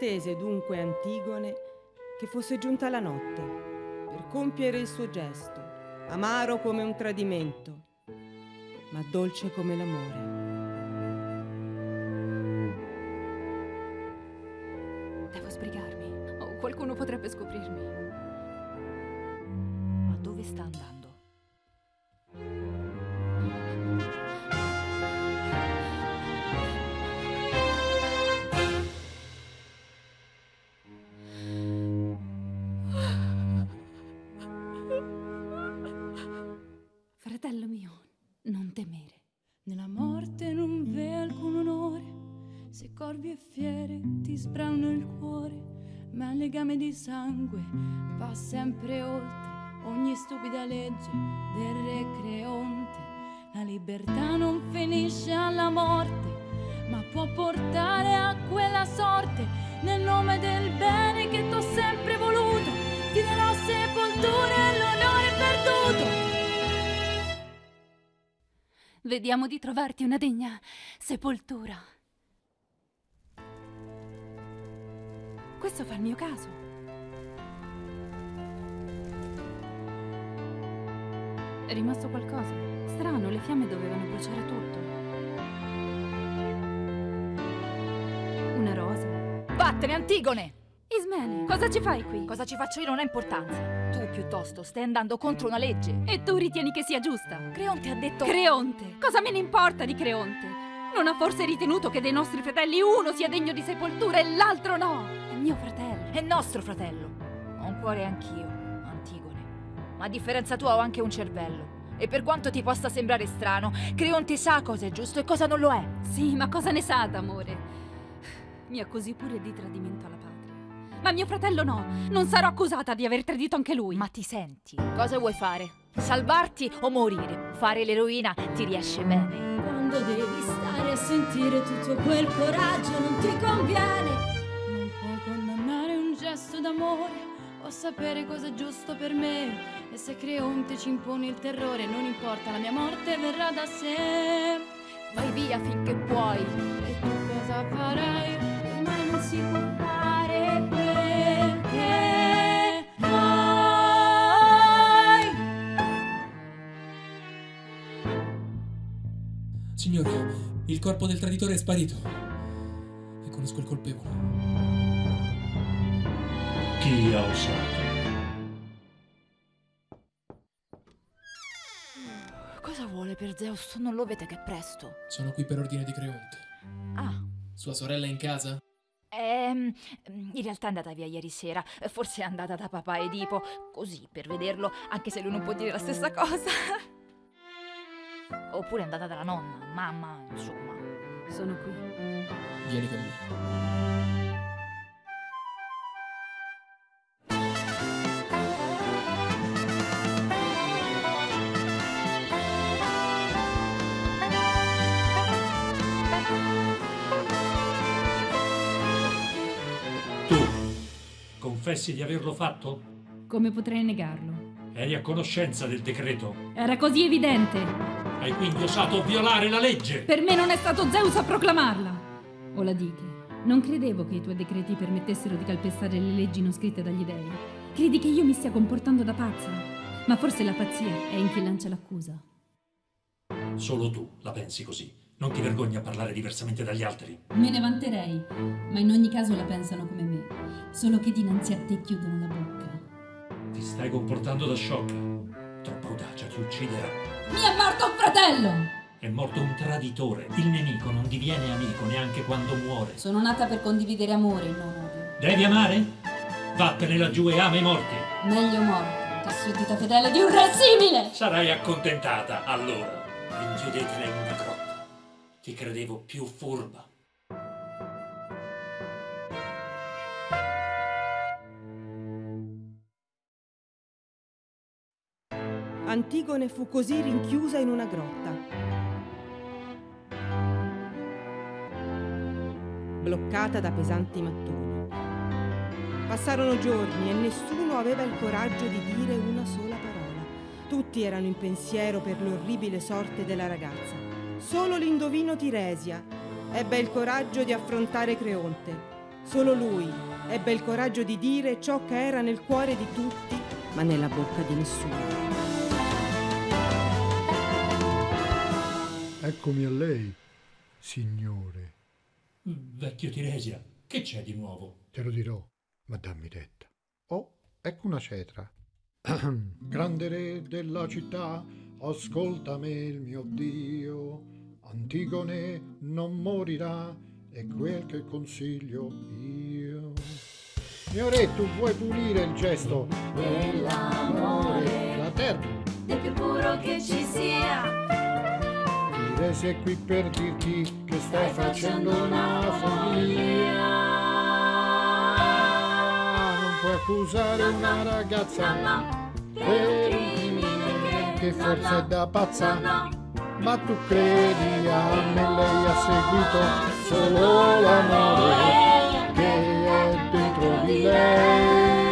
Attese dunque Antigone che fosse giunta la notte per compiere il suo gesto, amaro come un tradimento, ma dolce come l'amore. Devo sbrigarmi. O qualcuno potrebbe scoprirmi. Ma dove sta andando? Legame di sangue va sempre oltre ogni stupida legge del re Creonte. La libertà non finisce alla morte, ma può portare a quella sorte. Nel nome del bene che t'ho sempre voluto, ti darò sepoltura e l'onore perduto. Vediamo di trovarti una degna sepoltura. Questo fa il mio caso. È rimasto qualcosa. Strano, le fiamme dovevano bruciare tutto. Una rosa. Vattene, Antigone! Ismene, cosa ci fai qui? Cosa ci faccio io non ha importanza. Tu, piuttosto, stai andando contro una legge. E tu ritieni che sia giusta? Creonte ha detto... Creonte! Cosa me ne importa di Creonte? Non ha forse ritenuto che dei nostri fratelli uno sia degno di sepoltura e l'altro no? È mio fratello. È nostro fratello. Ho un cuore anch'io, Antigone. Ma a differenza tua ho anche un cervello. E per quanto ti possa sembrare strano, Creonte sa cosa è giusto e cosa non lo è. Sì, ma cosa ne sa d'amore? Mi accusi pure di tradimento alla patria. Ma mio fratello no, non sarò accusata di aver tradito anche lui. Ma ti senti? Cosa vuoi fare? Salvarti o morire? Fare l'eroina ti riesce bene. Quando devi stare a sentire tutto quel coraggio non ti conviene. Gesto d'amore o sapere cosa è giusto per me. E se Creonte ci impone il terrore, non importa, la mia morte verrà da sé. Vai via finché puoi. E tu cosa farai? Ormai non si può fare perché vuoi. Signore, il corpo del traditore è sparito. E conosco il colpevole. Chi ha osato? Cosa vuole per Zeus? Non lo vede che è presto. Sono qui per ordine di Creonte. Ah. Sua sorella è in casa? Ehm, in realtà è andata via ieri sera. Forse è andata da papà Edipo. Così, per vederlo, anche se lui non può dire la stessa cosa. Oppure è andata dalla nonna, mamma, insomma. Sono qui. Vieni con me. Confessi di averlo fatto? Come potrei negarlo? Eri a conoscenza del decreto? Era così evidente. Hai quindi osato violare la legge? Per me non è stato Zeus a proclamarla. O la dite. Non credevo che i tuoi decreti permettessero di calpestare le leggi non scritte dagli dei. Credi che io mi stia comportando da pazza? Ma forse la pazzia è in chi lancia l'accusa. Solo tu la pensi così. Non ti vergogni a parlare diversamente dagli altri? Me ne vanterei, ma in ogni caso la pensano come me, solo che dinanzi a te chiudono la bocca. Ti stai comportando da sciocca. Troppa audacia ti ucciderà. Mi è morto un fratello! È morto un traditore. Il nemico non diviene amico neanche quando muore. Sono nata per condividere amore, non odio. Devi amare? Vattene laggiù e ama i morti. Meglio morto, Che suddita fedele di un re simile! Sarai accontentata, allora. Rinchiudetela in una grotta. Ti credevo più furba. Antigone fu così rinchiusa in una grotta. Bloccata da pesanti mattoni. Passarono giorni e nessuno aveva il coraggio di dire una sola parola. Tutti erano in pensiero per l'orribile sorte della ragazza. Solo l'indovino Tiresia ebbe il coraggio di affrontare Creonte. Solo lui ebbe il coraggio di dire ciò che era nel cuore di tutti, ma nella bocca di nessuno. Eccomi a lei, signore. Vecchio Tiresia, che c'è di nuovo? Te lo dirò, ma dammi retta. Oh, ecco una cetra. Grande re della città, ascoltami il mio Dio. Antigone non morirà, è quel che consiglio io. Mio re, tu vuoi punire il gesto dell'amore, la terra del più puro che ci sia. Tiresi è qui per dirti che stai facendo una follia. Non puoi accusare una ragazza per un che forse è da pazza. Ma tu credi a me, lei ha seguito solo l'amore che è dentro di lei.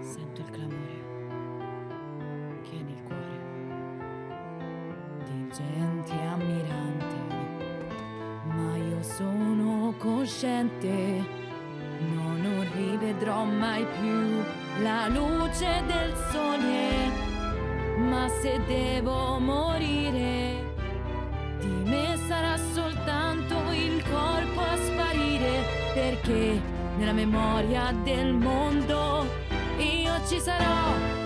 Sento il clamore che è nel cuore di gente ammirante, ma io sono cosciente, mai più la luce del sole, ma se devo morire, di me sarà soltanto il corpo a sparire, perché nella memoria del mondo io ci sarò.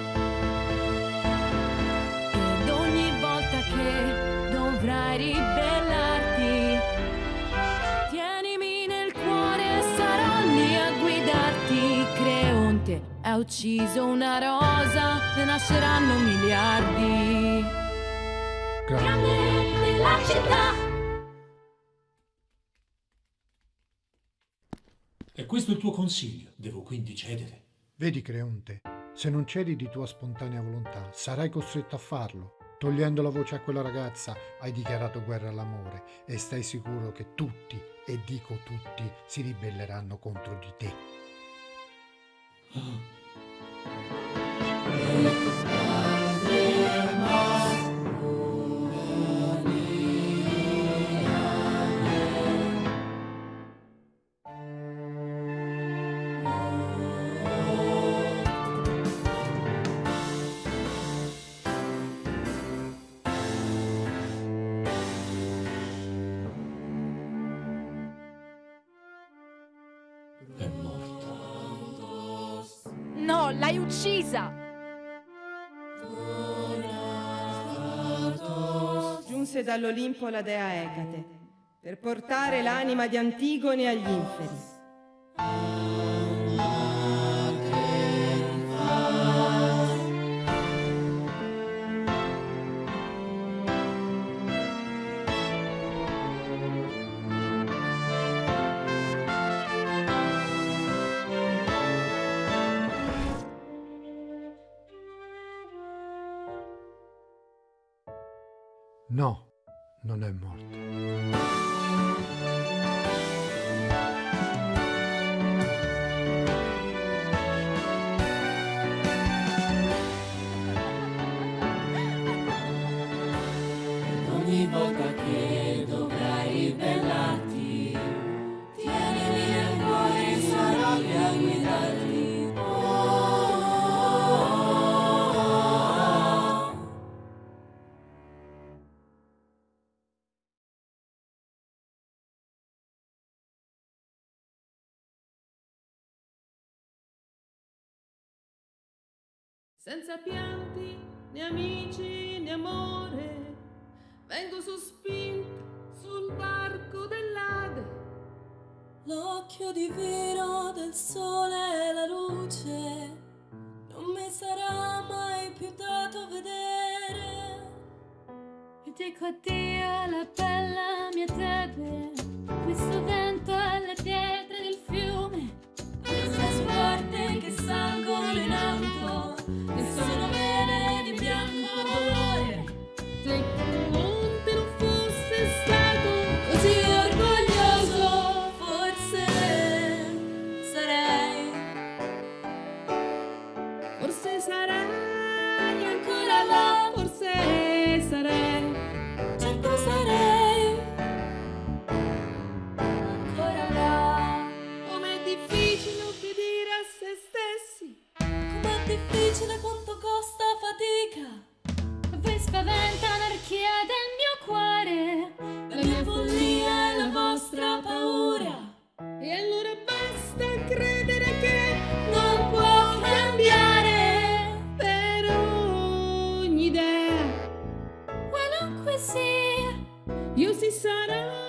Ha ucciso una rosa, ne nasceranno miliardi. Grande della città. E questo è il tuo consiglio. Devo quindi cedere. Vedi, Creonte, se non cedi di tua spontanea volontà, sarai costretto a farlo. Togliendo la voce a quella ragazza, hai dichiarato guerra all'amore e stai sicuro che tutti, e dico tutti, si ribelleranno contro di te. È No, l'hai uccisa! Giunse dall'Olimpo la dea Ecate per portare l'anima di Antigone agli inferi. No, non è morta. Senza pianti né amici né amore, vengo sospinta sul barco dell'Ade. l'occhio divino del sole e la luce. Non mi sarà mai più dato vedere. E dico addio alla bella mia tebe, questo vento alle pietre del fiume, queste sguarde che salgono in alto, che sono idea qualunque sia. io si sarà